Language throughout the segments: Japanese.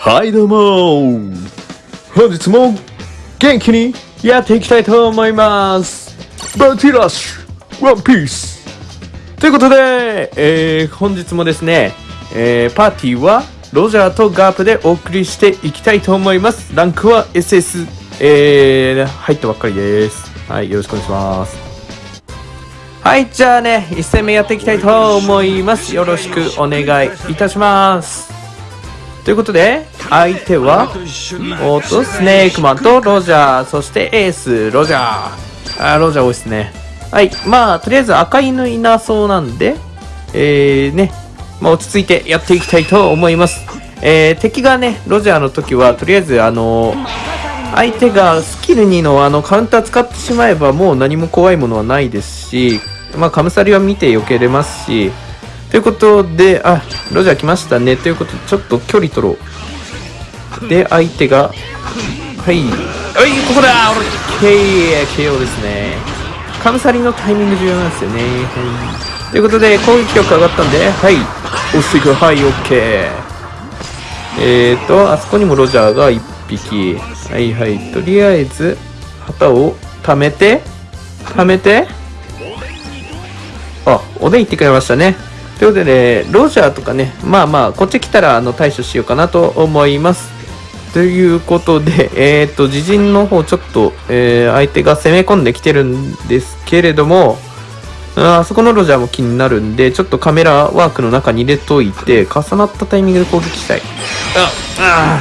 はいどうも本日も元気にやっていきたいと思います。バティラッシュワンピース。ということで、えー、本日もですね、えー、パーティーはロジャーとガープでお送りしていきたいと思います。ランクは SS、えー、入ったばっかりです。はいよろしくお願いします。はい、じゃあね、1戦目やっていきたいと思います。よろしくお願いいたします。ということで、相手は、おっと、スネークマンとロジャー、そしてエース、ロジャー。あ、ロジャー多いですね。はい、まあ、とりあえず赤犬いなそうなんで、えー、ね、まあ、落ち着いてやっていきたいと思います。えー、敵がね、ロジャーの時は、とりあえず、あのー、相手がスキル2のあのカウンター使ってしまえばもう何も怖いものはないですし、まあ、カムサリは見て避けれますし、ということで、あ、ロジャー来ましたね。ということで、ちょっと距離取ろう。で、相手が、はい。はい、ここだ俺、KO ですね。カムサリのタイミング重要なんですよね。はい。ということで、攻撃力上がったんで、はい。押していく。はい、OK。えーと、あそこにもロジャーが1匹。はいはい。とりあえず、旗を貯めて、貯めて、あ、おでん行ってくれましたね。ということで、ね、ロジャーとかね、まあまあ、こっち来たらあの対処しようかなと思います。ということで、えっ、ー、と、自陣の方、ちょっと、えー、相手が攻め込んできてるんですけれども、あそこのロジャーも気になるんで、ちょっとカメラワークの中に入れといて、重なったタイミングで攻撃したい。あ、あ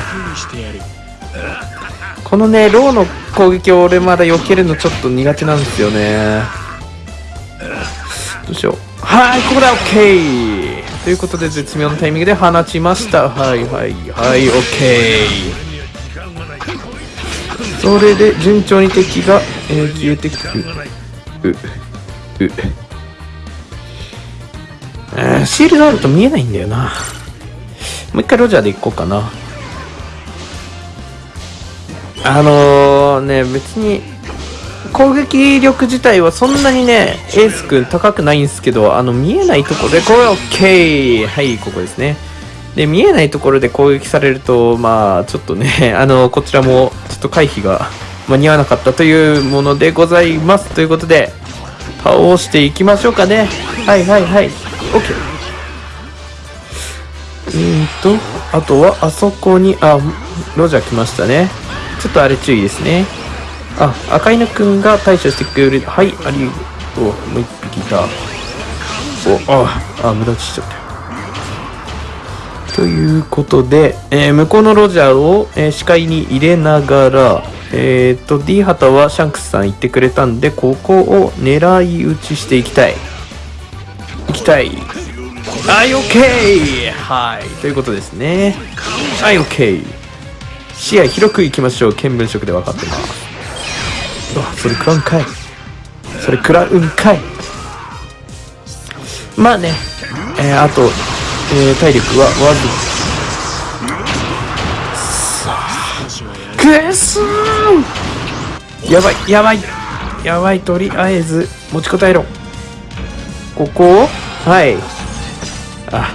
このね、ローの攻撃を俺まだ避けるのちょっと苦手なんですよね。どうしよう。はい、ここで OK! ということで、絶妙なタイミングで放ちました。はいはいはい、OK! それで、順調に敵が、えー、消えてくる。う、う、えー、シールドあると見えないんだよな。もう一回ロジャーで行こうかな。あのー、ね、別に、攻撃力自体はそんなにね、エース君高くないんですけど、あの、見えないところで、これ OK! はい、ここですね。で、見えないところで攻撃されると、まあ、ちょっとね、あの、こちらも、ちょっと回避が間に合わなかったというものでございます。ということで、倒していきましょうかね。はいはいはい。OK。うんと、あとは、あそこに、あ、ロジャー来ましたね。ちょっとあれ注意ですね。あ、赤犬くんが対処してくれる。はい、ありがとう。もう一匹いた。お、あ、あ、無駄打ちしちゃったよ。ということで、えー、向こうのロジャーを、えー、視界に入れながら、えっ、ー、と、D 旗はシャンクスさん言ってくれたんで、ここを狙い撃ちしていきたい。いきたい。はい、OK! はい、ということですね。はい、OK! 視野広くいきましょう。見聞色で分かってます。あそれ食らうんかいそれ食らうんかいまあねえー、あと、えー、体力はわずくっそーやばいやばいやばいとりあえず持ちこたえろここを？はいあ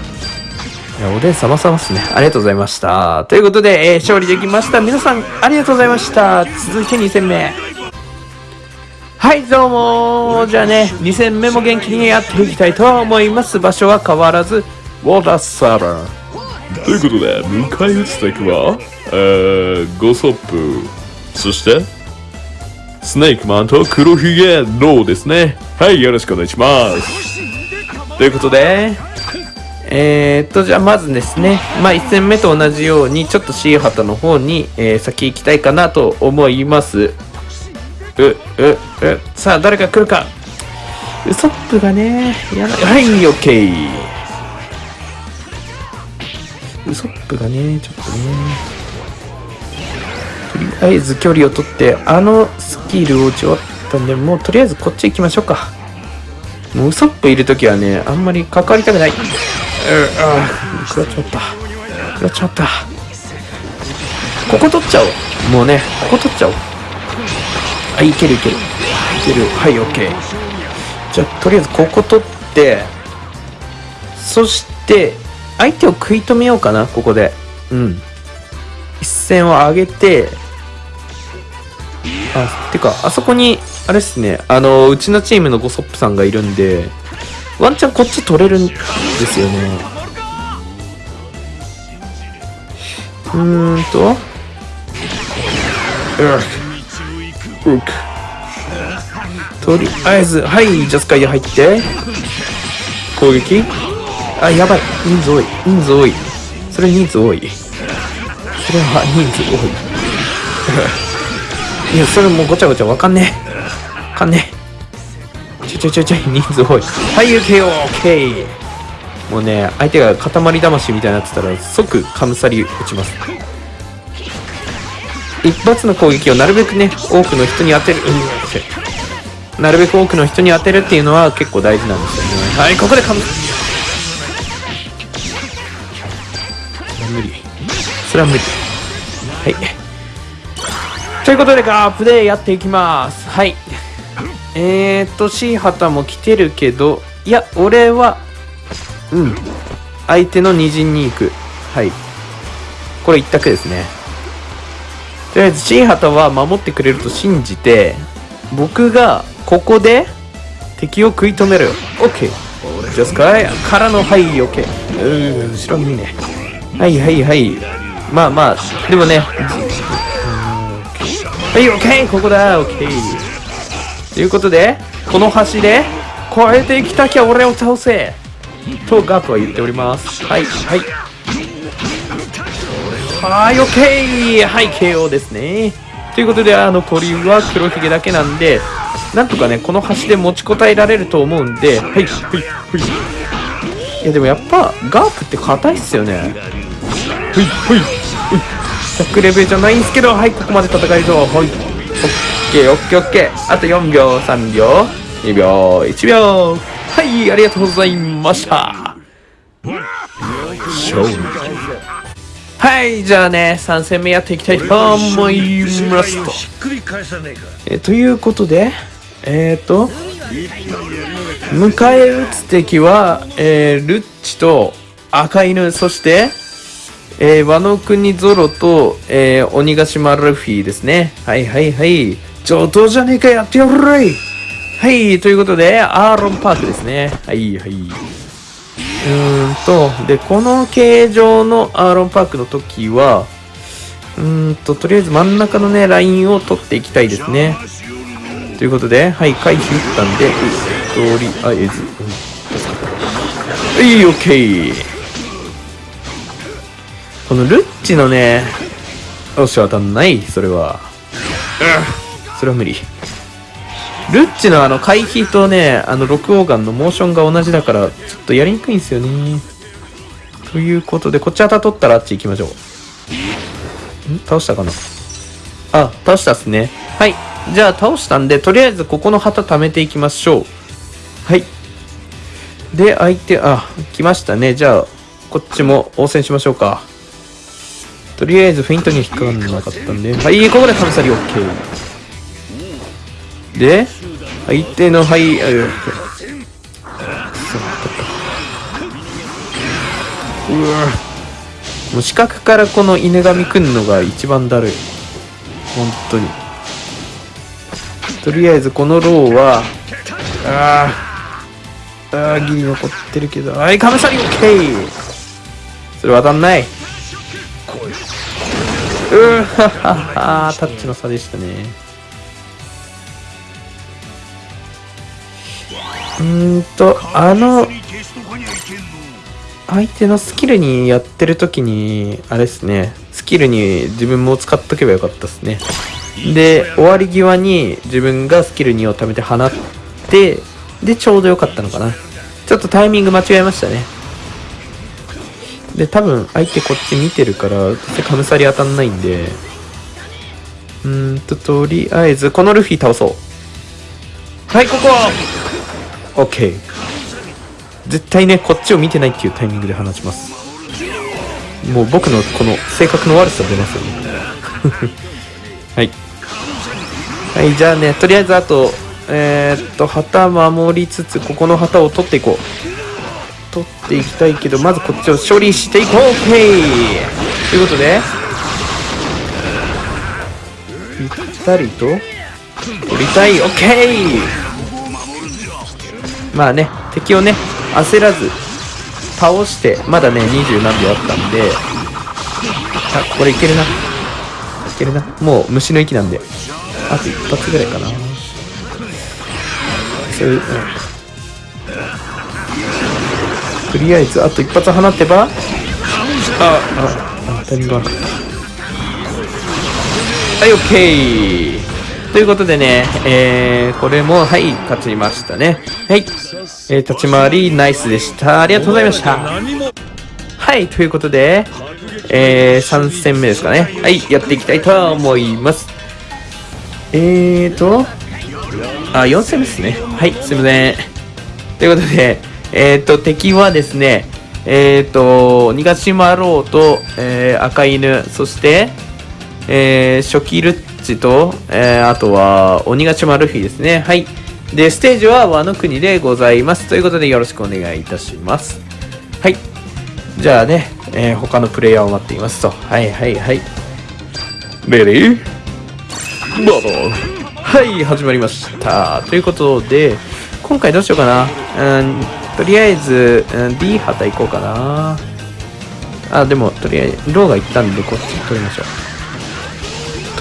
いやおでん様々っすね。ありがとうございました。ということで、えー、勝利できました。皆さん、ありがとうございました。続いて2戦目。はいどうも。じゃあね2戦目も元気にやっていきたいと思います。場所は変わらずウォーターサラということで迎え撃つ敵はえー、ゴソップ。そしてスネークマンと黒ひげローですね。はいよろしくお願いします。ということでえー、っとじゃあまずですね。まあ1戦目と同じようにちょっと C 旗の方に、えー、先行きたいかなと思いますう、う、う、さあ、誰か来るか。ウソップがね、やばい。はい、オッケー。ウソップがね、ちょっとね。とりあえず距離を取って、あのスキルを打ち終わったんで、もうとりあえずこっち行きましょうか。もうウソップいるときはね、あんまり関わりたくない。うああ、食らっちゃった。食らっちゃった。ここ取っちゃおう。もうね、ここ取っちゃおう。はいけるいける。いける。はい OK じゃあとりあえずここ取ってそして相手を食い止めようかなここで。うん。一線を上げてあてかあそこにあれっすね。あのうちのチームのゴソップさんがいるんでワンチャンこっち取れるんですよね。うーんと。うっうっとりあえずはいジャスカイ入って。攻撃。あやばい。人数多い。人数多い。それ人数多い。それは人数多い。いやそれもうごちゃごちゃわかんねえ。わかんねえ。ちょちょちょちょ人数多い。はい UKOK もうね相手が塊魂みたいになってたら即カムサリ落ちます。一発の攻撃をなるべくね多くの人に当てる、うん、なるべく多くの人に当てるっていうのは結構大事なんですよね。はいここでカム無理。それは無理。はい。ということでガープでやっていきます。はい。えーと C 旗も来てるけどいや俺はうん。相手の二陣に行く。はい。これ一択ですねとりあえず C 旗は守ってくれると信じて僕がここで敵を食い止める。OK ジャスカイからのはい OK うー後ろ見ね。はいはいはい。まあまあでもね。はい OK ここだ。OK ということでこの橋で越えてきたきゃ俺を倒せ。とガープは言っております。はいはい。はい OK はい KO ですね。ということであの鳥は黒ひげだけなんでなんとかねこの橋で持ちこたえられると思うんではいはいはい。いやでもやっぱガープって硬いっすよね。はいはい100レベルじゃないんすけどはいここまで戦えるぞ。はい。オッケーオッケーオッケー。あと4秒3秒。2秒1秒。はいありがとうございました。勝利。はいじゃあね3戦目やっていきたいと思いますとえということでえっ、ー、と迎え撃つ敵は、えールッチと赤犬そしてえー、和の国ゾロと、えー、鬼ヶ島ルフィですね。はいはいはい。上等じゃねえかやってやるはい、ということで、アーロンパークですね。はいはい。うーんと、で、この形状のアーロンパークの時は、うーんと、とりあえず真ん中のね、ラインを取っていきたいですね。ということで、はい、回避打ったんで、とりあえず、うん、はい、オッケー。このルッチのね、よし、当たんない、それは。うん、それは無理。ルッチのあの回避とね、あの6オーガンのモーションが同じだから、ちょっとやりにくいんですよね。ということで、こっち旗取ったらあっち行きましょう。ん？倒したかな？あ、倒したっすね。はい。じゃあ倒したんで、とりあえずここの旗貯めていきましょう。はい。で、相手、あ、来ましたね。じゃあ、こっちも応戦しましょうか。とりあえずフェイントには引っかかんなかったんで、はい、ここでカムサリ OK。で、相手の、はい、あ、ううわもう四角からこの犬神くんのが一番だるい。本当に。とりあえずこのローは、あー、あー、ギリ残ってるけど、はい、カムサリ OK! それ当たんない。うーはははタッチの差でしたね。うんと、あの、相手のスキルにやってる時に、あれですね、スキルに自分も使っとけばよかったですね。で、終わり際に自分がスキル2を貯めて放って、で、ちょうどよかったのかな。ちょっとタイミング間違えましたね。で、多分相手こっち見てるから、カムサリ当たんないんで、うんと、とりあえず、このルフィ倒そう。はい、ここ !OK。絶対ね、こっちを見てないっていうタイミングで放ちます。もう僕のこの性格の悪さ出ますよね。はい。はい、じゃあね、とりあえずあと、えー、っと、旗守りつつ、ここの旗を取っていこう。取っていきたいけど、まずこっちを処理していこう !OK! ということで、ぴったりと取りたいオッケーまあね敵をね焦らず倒してまだね20何秒あったんであこれいけるな。いけるな。もう虫の息なんであと一発ぐらいかな。そういう、うん。とりあえずあと一発放ってばあああタイミングはいオッケー。ということでねえー、これもはい勝ちましたね。はい。えー、立ち回りナイスでした。ありがとうございました。はいということでえー、3戦目ですかね。はいやっていきたいと思います。えーとあ4戦目ですね。はいすいません。ということでえ、ー、と、敵はですね、えっ、ー、と、ニガシマロウと、えー、赤犬、そして、えー、初期ルッチと、えー、あとは、鬼ヶ島ルフィですね。はい。で、ステージは和の国でございます。ということで、よろしくお願いいたします。はい。じゃあね、えー、他のプレイヤーを待っていますと。はいはいはい。レディーバトルはい、始まりました。ということで、今回どうしようかな。うんとりあえず、うん、D 旗行こうかな。あ、でも、とりあえず、ローが行ったんで、こっち取りましょう。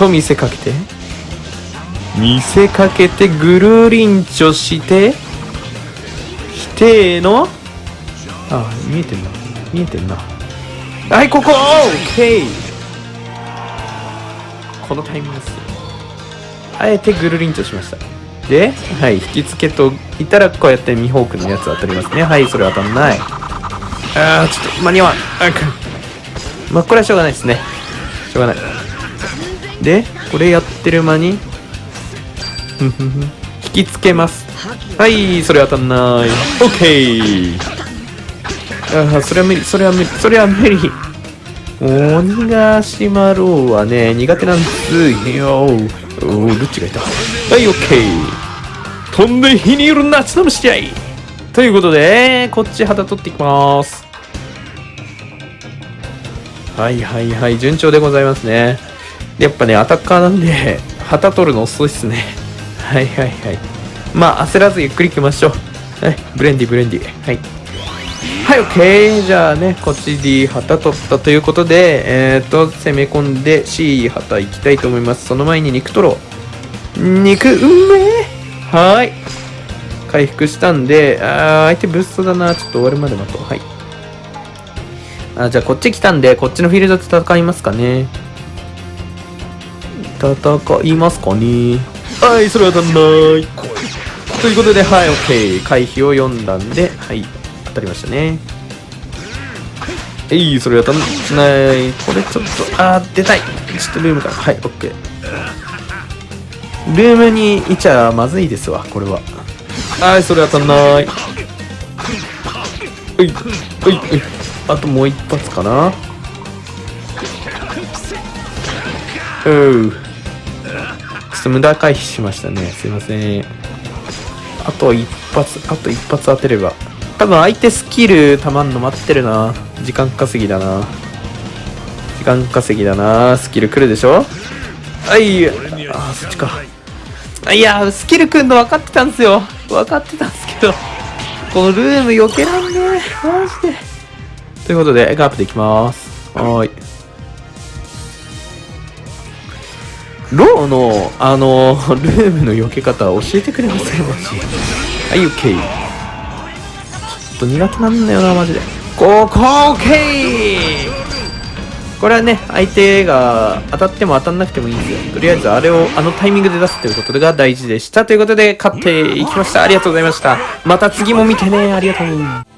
と見せかけて。見せかけて、ぐるりんちょして、否定のああ、見えてんな。見えてんな。はい、ここオッケーこのタイミングです。あえてぐるりんちょしました。で、はい、引き付けといたらこうやってミホークのやつ当たりますね。はい、それ当たんない。あー、ちょっと間に合わん。あまあ、これはしょうがないですね。しょうがない。で、これやってる間に、引き付けます。はい、それ当たんない。オッケーああ、それは無理、それは無理、それは無理。鬼ヶ島ローはね、苦手なんです。よ。おお、ルッチがいた？はい、オッケー。飛んで火にいる夏の虫合ということで、こっち旗取っていきます。はいはいはい、順調でございますね。やっぱね、アタッカーなんで、旗取るの遅いっすね。はいはいはい。まあ、焦らずゆっくり行きましょう。はい、ブレンディブレンディ。はい。はい、オッケー。じゃあね、こっち D 旗取ったということで、えー、っと、攻め込んで C 旗行きたいと思います。その前に肉取ろう。肉、うめえはい。回復したんで、あー、相手ブーストだな。ちょっと終わるまで待とう。はい。あ、じゃあこっち来たんで、こっちのフィールドで戦いますかね。戦いますかね？はい、それは当たんない。ということで、はい、OK。回避を読んだんで、はい。当たりましたね。えいそれ当たんない。これちょっとあー出たい。ちょっとルームから。はい OK ルームにいちゃまずいですわこれは。はいそれ当たんない。ういういうあともう一発かな。うちょっと無駄回避しましたねすいませんあと一発あと一発当てれば多分相手スキルたまんの待ってるな。時間稼ぎだな。時間稼ぎだな。スキル来るでしょ？はい。あ、そっちか。いや、スキル来んの分かってたんですよ。分かってたんですけど。このルーム避けらんね。マジで。ということで、ガープでいきます。はーい。ローの、あの、ルームの避け方教えてくれませんマジ。はい、OK。と苦手なんだよなマジで。ここ OK これはね相手が当たっても当たんなくてもいいんですよ。とりあえずあれをあのタイミングで出すということが大事でした。ということで勝っていきました。ありがとうございました。また次も見てね。ありがとう